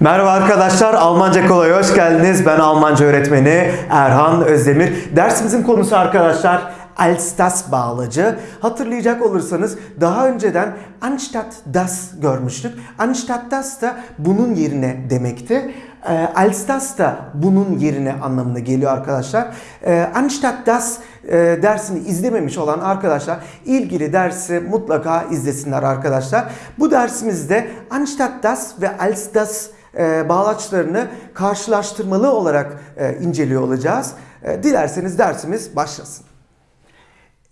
Merhaba arkadaşlar, Almanca Kolay hoş geldiniz. Ben Almanca öğretmeni Erhan Özdemir. Dersimizin konusu arkadaşlar als das bağlacı. Hatırlayacak olursanız daha önceden anstatt das görmüştük. Anstatt das da bunun yerine demekti. E, als das da bunun yerine anlamına geliyor arkadaşlar. E, anstatt das e, dersini izlememiş olan arkadaşlar ilgili dersi mutlaka izlesinler arkadaşlar. Bu dersimizde anstatt das ve als das e, bağlaçlarını karşılaştırmalı olarak e, inceliyor olacağız. E, dilerseniz dersimiz başlasın.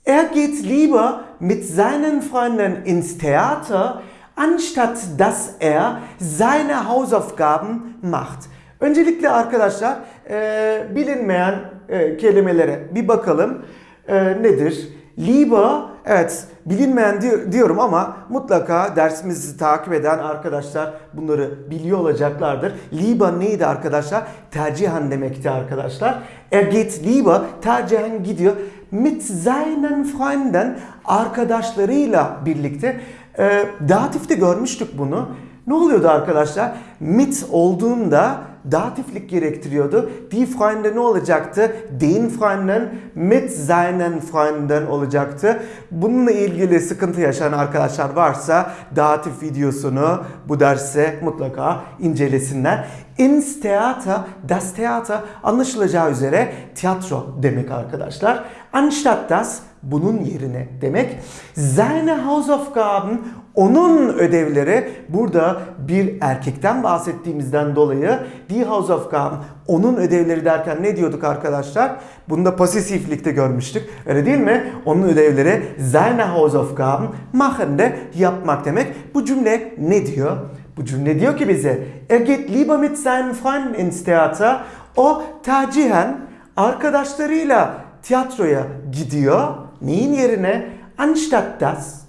Er geht lieber mit seinen Freunden ins Theater, anstatt dass er seine Hausaufgaben macht. Öncelikle arkadaşlar e, bilinmeyen e, kelimelere bir bakalım. E, nedir? Lieber, evet bilinmeyen di- diyorum ama mutlaka dersimizi takip eden arkadaşlar bunları biliyor olacaklardır. Lieber neydi arkadaşlar? Tercihen demekti arkadaşlar. Er geht lieber, tercihen gidiyor. Mit seinen Freunden, arkadaşlarıyla birlikte. E, datifte görmüştük bunu. Ne oluyordu arkadaşlar? Mit olduğunda datiflik gerektiriyordu. Die Freunde ne olacaktı? Den Freunden mit seinen Freunden olacaktı. Bununla ilgili sıkıntı yaşayan arkadaşlar varsa datif videosunu bu derse mutlaka incelesinler. Ins Theater, das Theater anlaşılacağı üzere tiyatro demek arkadaşlar. Anstatt das bunun yerine demek. Seine Hausaufgaben onun ödevleri burada bir erkekten bahsettiğimizden dolayı die Hausaufgaben onun ödevleri derken ne diyorduk arkadaşlar? Bunu da pasiflikte görmüştük. Öyle değil mi? Onun ödevleri seine Hausaufgaben machen de yapmak demek. Bu cümle ne diyor? Bu cümle diyor ki bize er geht lieber mit seinen Freunden ins Theater. O tercihen arkadaşlarıyla tiyatroya gidiyor. Neyin yerine? Anstatt das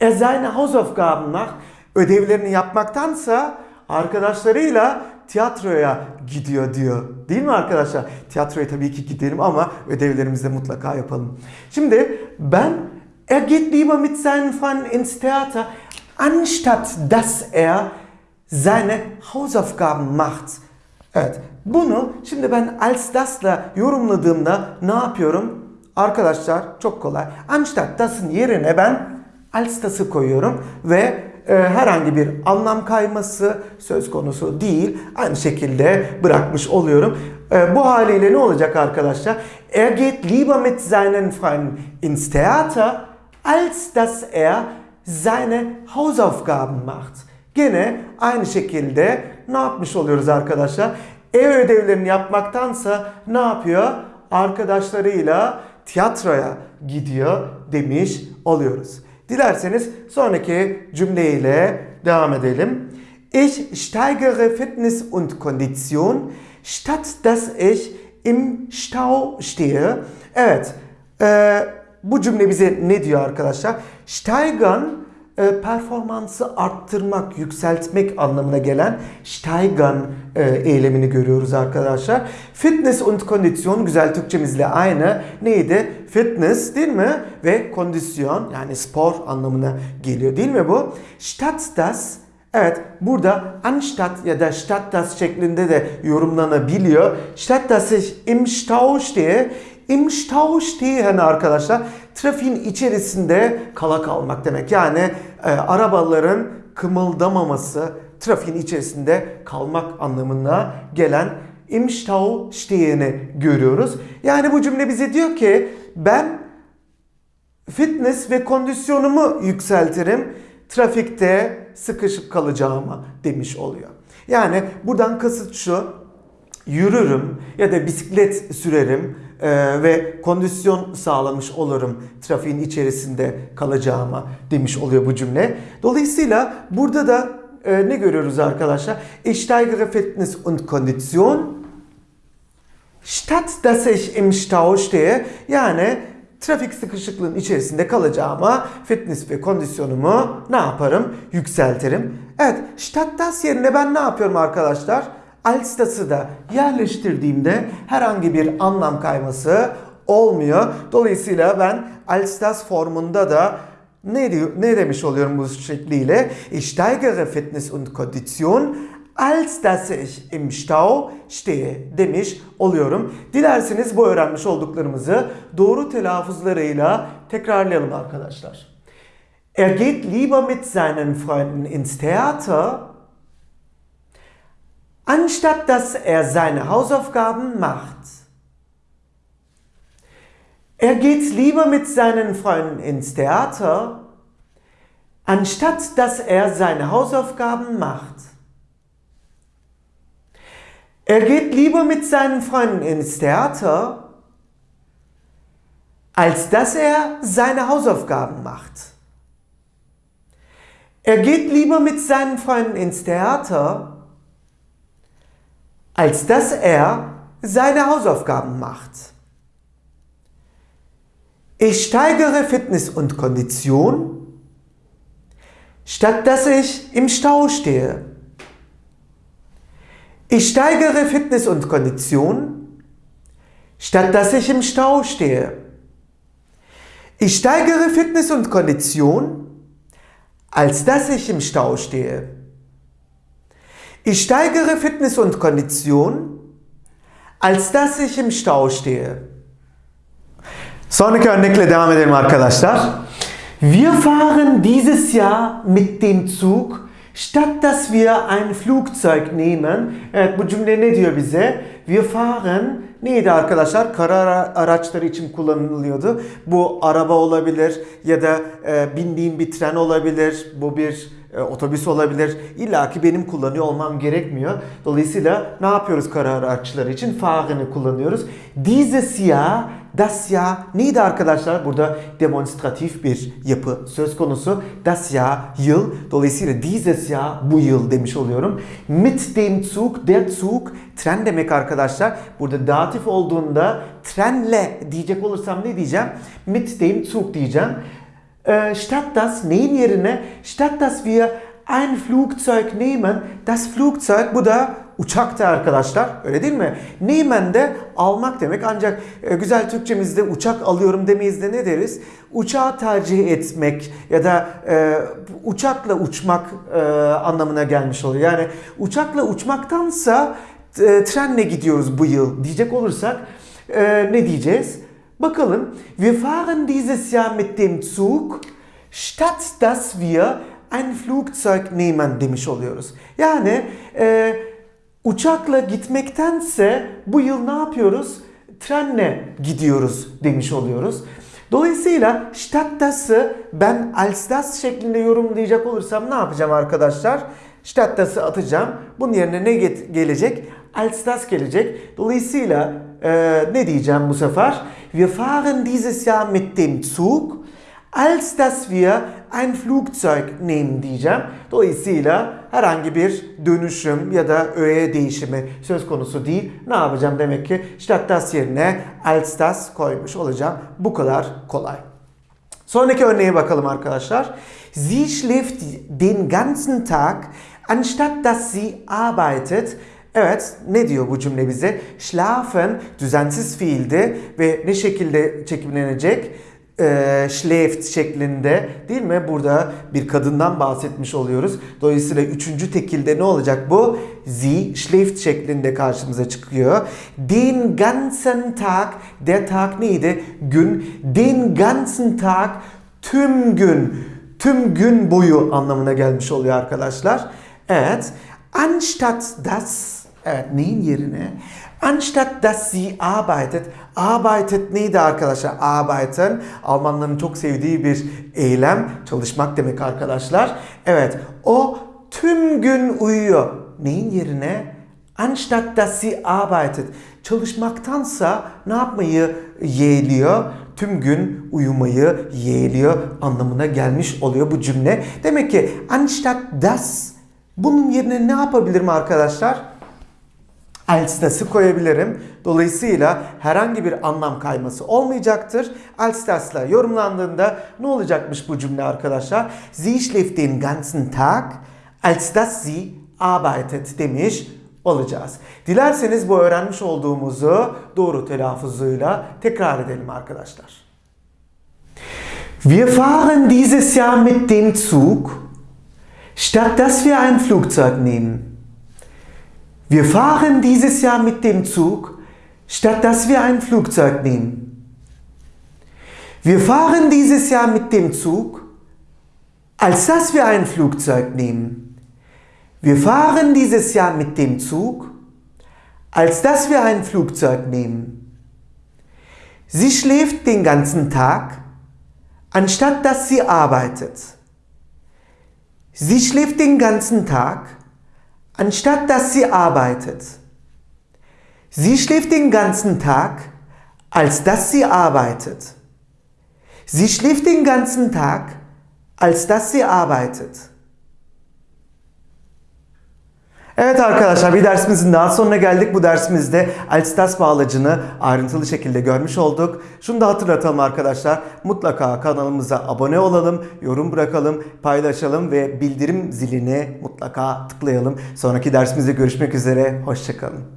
er seine Hausaufgaben macht. Ödevlerini yapmaktansa arkadaşlarıyla tiyatroya gidiyor diyor. Değil mi arkadaşlar? Tiyatroya tabii ki gidelim ama ödevlerimizi de mutlaka yapalım. Şimdi ben er geht lieber mit seinen Freunden ins Theater anstatt dass er seine Hausaufgaben macht. Evet. Bunu şimdi ben als das'la yorumladığımda ne yapıyorum? Arkadaşlar çok kolay. Anstatt das'ın yerine ben als das'ı koyuyorum ve e, herhangi bir anlam kayması söz konusu değil. Aynı şekilde bırakmış oluyorum. E, bu haliyle ne olacak arkadaşlar? Er geht lieber mit seinen Freunden ins Theater, als dass er seine Hausaufgaben macht. Gene aynı şekilde ne yapmış oluyoruz arkadaşlar? Ev ödevlerini yapmaktansa ne yapıyor? Arkadaşlarıyla tiyatroya gidiyor demiş oluyoruz. Dilerseniz sonraki cümleyle devam edelim. Ich steigere Fitness und Kondition, statt dass ich im Stau stehe. Evet, e, bu cümle bize ne diyor arkadaşlar? Steigern e, performansı arttırmak, yükseltmek anlamına gelen steigern e, eylemini görüyoruz arkadaşlar. Fitness und kondisyon güzel Türkçemizle aynı. Neydi? Fitness değil mi? Ve kondisyon yani spor anlamına geliyor değil mi bu? Statt das Evet burada anstatt ya da statt das şeklinde de yorumlanabiliyor. Statt dass ich im Stau stehe Im Stau stehen arkadaşlar trafiğin içerisinde kala kalmak demek. Yani e, arabaların kımıldamaması, trafiğin içerisinde kalmak anlamına gelen im Stau stehen'i görüyoruz. Yani bu cümle bize diyor ki ben fitness ve kondisyonumu yükseltirim. Trafikte sıkışıp kalacağıma demiş oluyor. Yani buradan kasıt şu yürürüm ya da bisiklet sürerim e, ve kondisyon sağlamış olurum trafiğin içerisinde kalacağıma demiş oluyor bu cümle. Dolayısıyla burada da e, ne görüyoruz arkadaşlar? Ich steigere Fitness und Kondition statt dass ich im Stau stehe. Yani trafik sıkışıklığın içerisinde kalacağıma fitness ve kondisyonumu ne yaparım? Yükseltirim. Evet, statt das yerine ben ne yapıyorum arkadaşlar? Als das'ı da yerleştirdiğimde herhangi bir anlam kayması olmuyor. Dolayısıyla ben als das formunda da ne, diyor, ne demiş oluyorum bu şekliyle? Ich steigere Fitness und Kondition als dass ich im Stau stehe demiş oluyorum. Dilerseniz bu öğrenmiş olduklarımızı doğru telaffuzlarıyla tekrarlayalım arkadaşlar. Er geht lieber mit seinen Freunden ins Theater, anstatt dass er seine Hausaufgaben macht. Er geht lieber mit seinen Freunden ins Theater, anstatt dass er seine Hausaufgaben macht. Er geht lieber mit seinen Freunden ins Theater, als dass er seine Hausaufgaben macht. Er geht lieber mit seinen Freunden ins Theater, als dass er seine Hausaufgaben macht. Ich steigere Fitness und Kondition, statt dass ich im Stau stehe. Ich steigere Fitness und Kondition, statt dass ich im Stau stehe. Ich steigere Fitness und Kondition, als dass ich im Stau stehe. Ich steigere Fitness und Kondition, als dass ich im Stau stehe. Sonraki örnekle devam edelim arkadaşlar. Wir fahren dieses Jahr mit dem Zug, statt dass wir ein Flugzeug nehmen. Evet bu cümle ne diyor bize? Wir fahren neydi arkadaşlar? Kara araçları için kullanılıyordu. Bu araba olabilir ya da e, bindiğim bir tren olabilir. Bu bir e, otobüs olabilir. İlla ki benim kullanıyor olmam gerekmiyor. Dolayısıyla ne yapıyoruz kara araçları için? Fahren'i kullanıyoruz. Dieses Jahr Das Jahr neydi arkadaşlar? Burada demonstratif bir yapı söz konusu. Das Jahr yıl. Dolayısıyla dieses Jahr bu yıl demiş oluyorum. Mit dem Zug, der Zug tren demek arkadaşlar. Burada datif olduğunda trenle diyecek olursam ne diyeceğim? Mit dem Zug diyeceğim. Äh, statt das neyin yerine statt dass wir ein Flugzeug nehmen, das Flugzeug bu da uçaktı arkadaşlar. Öyle değil mi? Nehmen de almak demek. Ancak e, güzel Türkçemizde uçak alıyorum demeyiz de ne deriz? Uçağı tercih etmek ya da e, uçakla uçmak e, anlamına gelmiş oluyor. Yani uçakla uçmaktansa e, trenle gidiyoruz bu yıl diyecek olursak e, ne diyeceğiz? Bakalım. Wir fahren dieses Jahr mit dem Zug, statt dass wir ein Flugzeug nehmen demiş oluyoruz. Yani e, uçakla gitmektense bu yıl ne yapıyoruz? Trenle gidiyoruz demiş oluyoruz. Dolayısıyla statt das'ı ben als das şeklinde yorumlayacak olursam ne yapacağım arkadaşlar? Statt das'ı atacağım. Bunun yerine ne gelecek? Als das gelecek. Dolayısıyla e, ne diyeceğim bu sefer? Wir fahren dieses Jahr mit dem Zug, als dass wir ein Flugzeug nehmen diyeceğim. Dolayısıyla herhangi bir dönüşüm ya da öğe değişimi söz konusu değil. Ne yapacağım demek ki statt das yerine als das koymuş olacağım. Bu kadar kolay. Sonraki örneğe bakalım arkadaşlar. Sie schläft den ganzen Tag anstatt dass sie arbeitet. Evet ne diyor bu cümle bize? Schlafen düzensiz fiildi ve ne şekilde çekimlenecek? e, schläft şeklinde değil mi? Burada bir kadından bahsetmiş oluyoruz. Dolayısıyla üçüncü tekilde ne olacak bu? Sie schläft şeklinde karşımıza çıkıyor. Den ganzen Tag, der Tag neydi? Gün. Den ganzen Tag, tüm gün. Tüm gün boyu anlamına gelmiş oluyor arkadaşlar. Evet. Anstatt das, evet neyin yerine? Anstatt dass sie arbeitet. Arbeitet neydi arkadaşlar? Arbeiten Almanların çok sevdiği bir eylem. Çalışmak demek arkadaşlar. Evet o tüm gün uyuyor. Neyin yerine? Anstatt dass sie arbeitet. Çalışmaktansa ne yapmayı yeğliyor? Tüm gün uyumayı yeğliyor anlamına gelmiş oluyor bu cümle. Demek ki anstatt das bunun yerine ne yapabilirim arkadaşlar? Das'ı koyabilirim. Dolayısıyla herhangi bir anlam kayması olmayacaktır. Als das'la yorumlandığında ne olacakmış bu cümle arkadaşlar? Sie schläft den ganzen Tag, als dass sie arbeitet demiş olacağız. Dilerseniz bu öğrenmiş olduğumuzu doğru telaffuzuyla tekrar edelim arkadaşlar. Wir fahren dieses Jahr mit dem Zug, statt dass wir ein Flugzeug nehmen. Wir fahren dieses Jahr mit dem Zug, statt dass wir ein Flugzeug nehmen. Wir fahren dieses Jahr mit dem Zug, als dass wir ein Flugzeug nehmen. Wir fahren dieses Jahr mit dem Zug, als dass wir ein Flugzeug nehmen. Sie schläft den ganzen Tag, anstatt dass sie arbeitet. Sie schläft den ganzen Tag, anstatt dass sie arbeitet. Sie schläft den ganzen Tag, als dass sie arbeitet. Sie schläft den ganzen Tag, als dass sie arbeitet. Evet arkadaşlar bir dersimizin daha sonuna geldik. Bu dersimizde Alstas bağlacını ayrıntılı şekilde görmüş olduk. Şunu da hatırlatalım arkadaşlar. Mutlaka kanalımıza abone olalım, yorum bırakalım, paylaşalım ve bildirim zilini mutlaka tıklayalım. Sonraki dersimizde görüşmek üzere. Hoşçakalın.